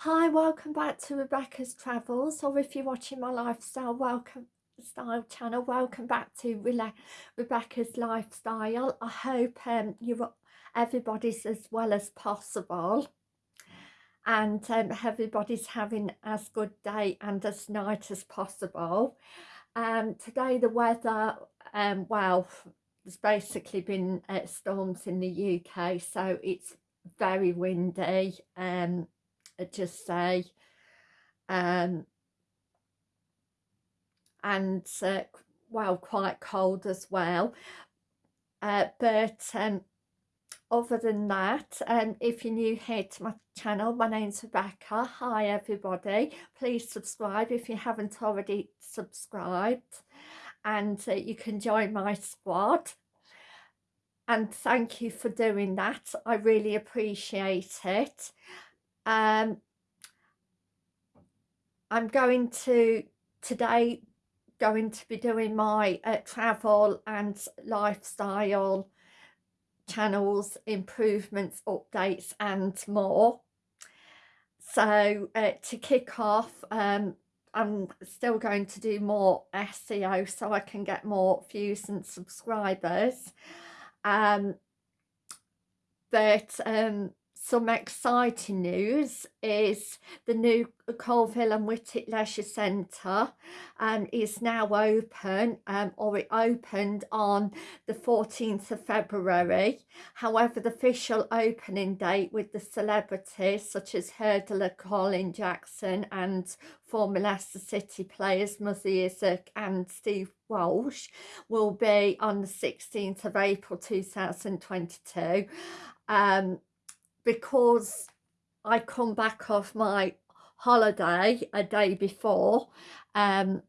Hi, welcome back to Rebecca's Travels, or if you're watching my lifestyle, welcome style channel, welcome back to Rela Rebecca's Lifestyle. I hope um, you everybody's as well as possible and um, everybody's having as good day and as night as possible. Um, today the weather, um, well, there's basically been uh, storms in the UK, so it's very windy. Um, just say um and uh, well quite cold as well. Uh, but um other than that um if you're new here to my channel my name's rebecca. Hi everybody. Please subscribe if you haven't already subscribed and uh, you can join my squad. And thank you for doing that. I really appreciate it um, I'm going to today going to be doing my uh, travel and lifestyle channels improvements updates and more. So uh, to kick off um, I'm still going to do more SEO so I can get more views and subscribers. Um, but um, some exciting news is the new Coalville and Whitwick Leisure Centre um, is now open um, or it opened on the 14th of February. However, the official opening date with the celebrities such as hurdler Colin Jackson and former Leicester City players Muzzy Izzet and Steve Walsh will be on the 16th of April 2022. Um, because I come back off my holiday a day before um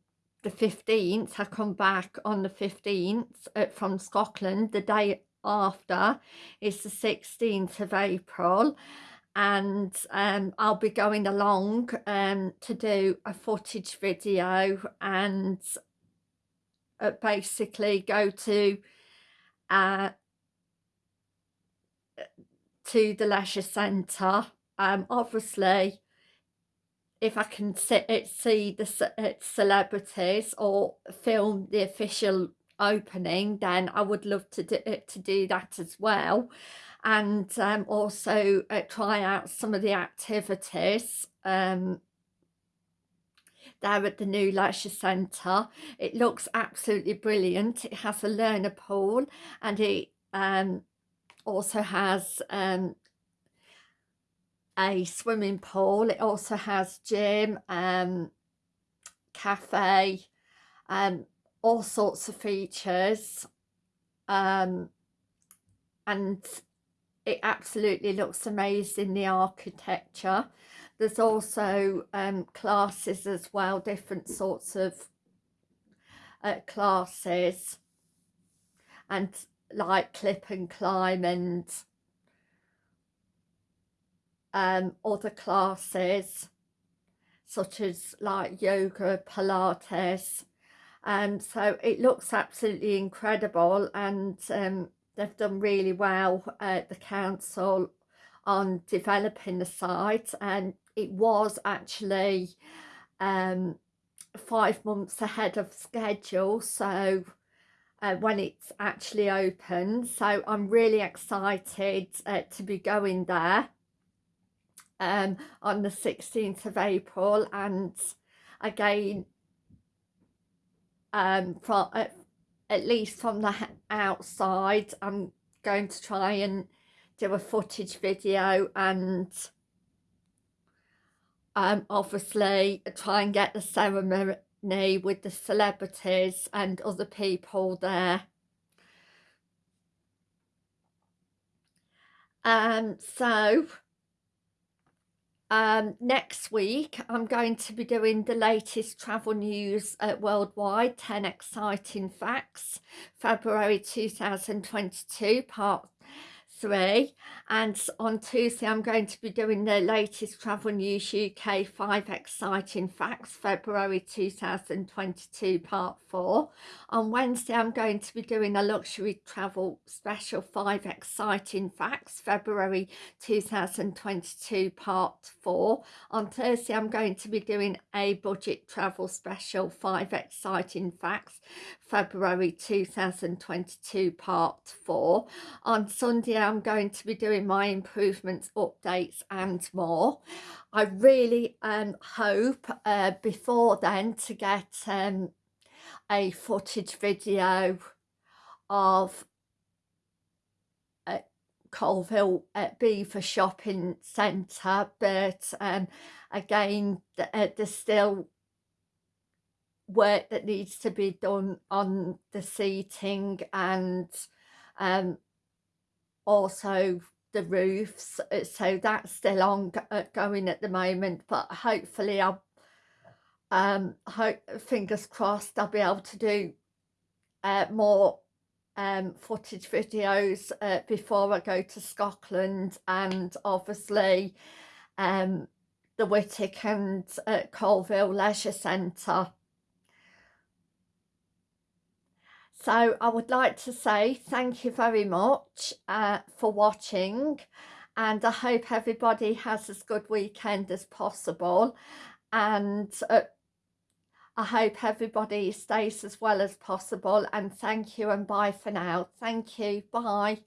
the 15th I come back on the 15th uh, from Scotland the day after is the 16th of April and um, I'll be going along um, to do a footage video and uh, basically go to uh, to the leisure centre. Um, obviously, if I can sit, see the uh, celebrities or film the official opening, then I would love to do, uh, to do that as well. And um, also uh, try out some of the activities um, there at the new leisure centre. It looks absolutely brilliant. It has a learner pool and it um, also has um, a swimming pool. It also has gym, um, cafe, um, all sorts of features. Um, and it absolutely looks amazing, the architecture. There's also um, classes as well, different sorts of uh, classes. And like clip and climb and um, other classes such as like yoga, Pilates. Um, so it looks absolutely incredible and um, they've done really well at the council on developing the site and it was actually um, five months ahead of schedule so uh, when it's actually open. So I'm really excited uh, to be going there um, on the 16th of April. And again um, from uh, at least from the outside I'm going to try and do a footage video and um, obviously try and get the ceremony with the celebrities and other people there. Um, so um, next week I'm going to be doing the latest travel news uh, worldwide 10 exciting facts February 2022 part three and on Tuesday I'm going to be doing the latest Travel News UK 5 Exciting Facts February 2022 part 4. On Wednesday I'm going to be doing a luxury travel special 5 Exciting Facts February 2022 part 4. On Thursday I'm going to be doing a budget travel special 5 Exciting Facts February 2022 part 4. On Sunday I'm going to be doing my improvements, updates and more. I really um, hope uh, before then to get um, a footage video of uh, Coalville uh, Belvoir Shopping Centre but um, again uh, there's still work that needs to be done on the seating and um, also the roofs uh, so that's still on uh, at the moment but hopefully I'll um hope fingers crossed I'll be able to do uh, more um footage videos uh, before I go to Scotland and obviously um the Whitwick and uh, Coalville Leisure Centre So I would like to say thank you very much uh, for watching and I hope everybody has as good weekend as possible and uh, I hope everybody stays as well as possible and thank you and bye for now. Thank you. Bye.